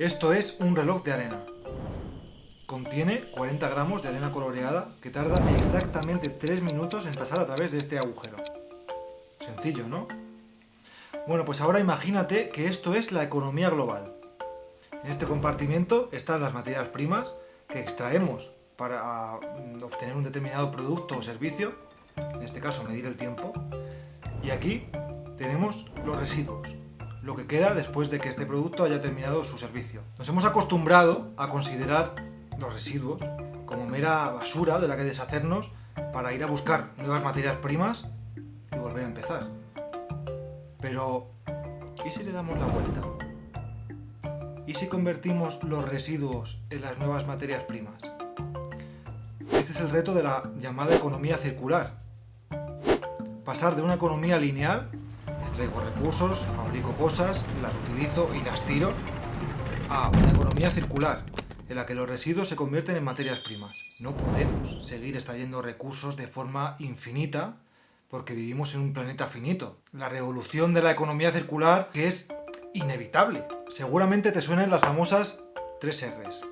Esto es un reloj de arena. Contiene 40 gramos de arena coloreada que tarda exactamente 3 minutos en pasar a través de este agujero. Sencillo, ¿no? Bueno, pues ahora imagínate que esto es la economía global. En este compartimento están las materias primas que extraemos para mm, obtener un determinado producto o servicio, en este caso medir el tiempo, y aquí tenemos los residuos, lo que queda después de que este producto haya terminado su servicio. Nos hemos acostumbrado a considerar los residuos como mera basura de la que deshacernos para ir a buscar nuevas materias primas y volver a empezar. Pero, ¿y si le damos la vuelta? ¿Y si convertimos los residuos en las nuevas materias primas? Este es el reto de la llamada economía circular. Pasar de una economía lineal extraigo recursos, fabrico cosas, las utilizo y las tiro, a una economía circular, en la que los residuos se convierten en materias primas. No podemos seguir extrayendo recursos de forma infinita porque vivimos en un planeta finito. La revolución de la economía circular que es inevitable. Seguramente te suenen las famosas tres R's.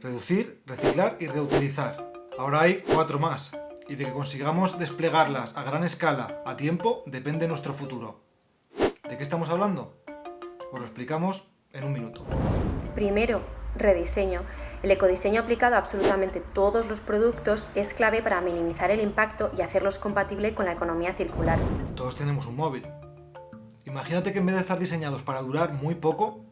Reducir, reciclar y reutilizar. Ahora hay cuatro más. Y de que consigamos desplegarlas a gran escala, a tiempo, depende nuestro futuro. ¿De qué estamos hablando? Os lo explicamos en un minuto. Primero, rediseño. El ecodiseño aplicado a absolutamente todos los productos es clave para minimizar el impacto y hacerlos compatibles con la economía circular. Todos tenemos un móvil. Imagínate que en vez de estar diseñados para durar muy poco,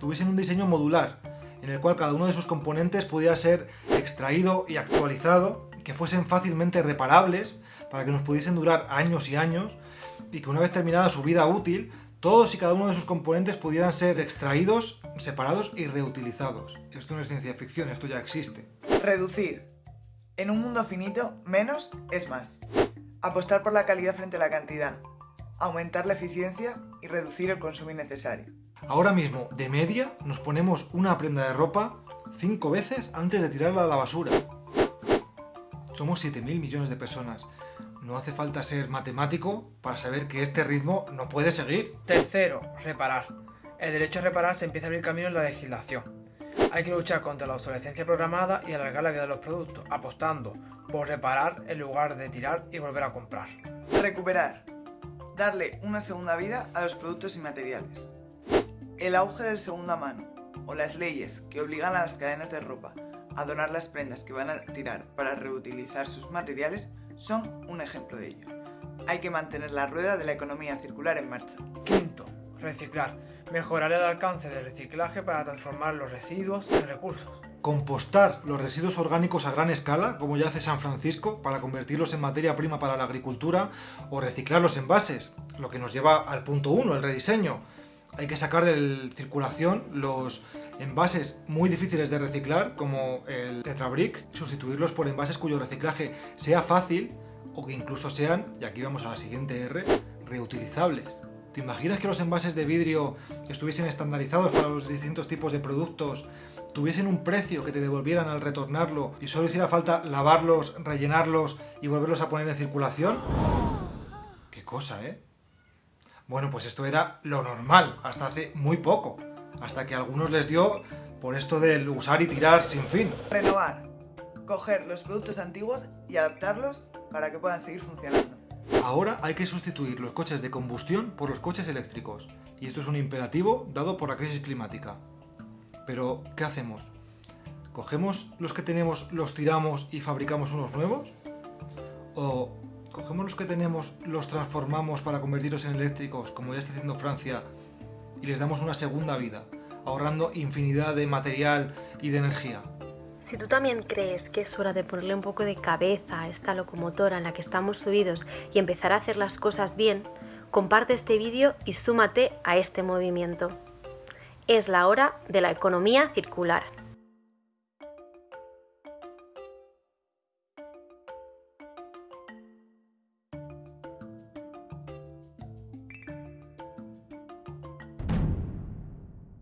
tuviesen un diseño modular, en el cual cada uno de sus componentes pudiera ser extraído y actualizado, que fuesen fácilmente reparables, para que nos pudiesen durar años y años, y que una vez terminada su vida útil, todos y cada uno de sus componentes pudieran ser extraídos, separados y reutilizados. Esto no es ciencia ficción, esto ya existe. Reducir. En un mundo finito, menos es más. Apostar por la calidad frente a la cantidad. Aumentar la eficiencia y reducir el consumo innecesario. Ahora mismo, de media, nos ponemos una prenda de ropa cinco veces antes de tirarla a la basura. Somos 7.000 millones de personas. No hace falta ser matemático para saber que este ritmo no puede seguir. Tercero, reparar. El derecho a reparar se empieza a abrir camino en la legislación. Hay que luchar contra la obsolescencia programada y alargar la vida de los productos, apostando por reparar en lugar de tirar y volver a comprar. Recuperar. Darle una segunda vida a los productos y materiales. El auge del segunda mano, o las leyes que obligan a las cadenas de ropa a donar las prendas que van a tirar para reutilizar sus materiales, son un ejemplo de ello. Hay que mantener la rueda de la economía circular en marcha. Quinto, reciclar. Mejorar el alcance del reciclaje para transformar los residuos en recursos. Compostar los residuos orgánicos a gran escala, como ya hace San Francisco, para convertirlos en materia prima para la agricultura, o reciclar los envases, lo que nos lleva al punto 1, el rediseño. Hay que sacar de circulación los envases muy difíciles de reciclar, como el Tetrabric, sustituirlos por envases cuyo reciclaje sea fácil o que incluso sean, y aquí vamos a la siguiente R, reutilizables. ¿Te imaginas que los envases de vidrio estuviesen estandarizados para los distintos tipos de productos, tuviesen un precio que te devolvieran al retornarlo y solo hiciera falta lavarlos, rellenarlos y volverlos a poner en circulación? ¡Qué cosa, eh! Bueno, pues esto era lo normal, hasta hace muy poco hasta que a algunos les dio por esto del usar y tirar sin fin. Renovar. Coger los productos antiguos y adaptarlos para que puedan seguir funcionando. Ahora hay que sustituir los coches de combustión por los coches eléctricos. Y esto es un imperativo dado por la crisis climática. Pero, ¿qué hacemos? ¿Cogemos los que tenemos, los tiramos y fabricamos unos nuevos? ¿O cogemos los que tenemos, los transformamos para convertirlos en eléctricos, como ya está haciendo Francia, y les damos una segunda vida, ahorrando infinidad de material y de energía. Si tú también crees que es hora de ponerle un poco de cabeza a esta locomotora en la que estamos subidos y empezar a hacer las cosas bien, comparte este vídeo y súmate a este movimiento. Es la hora de la economía circular.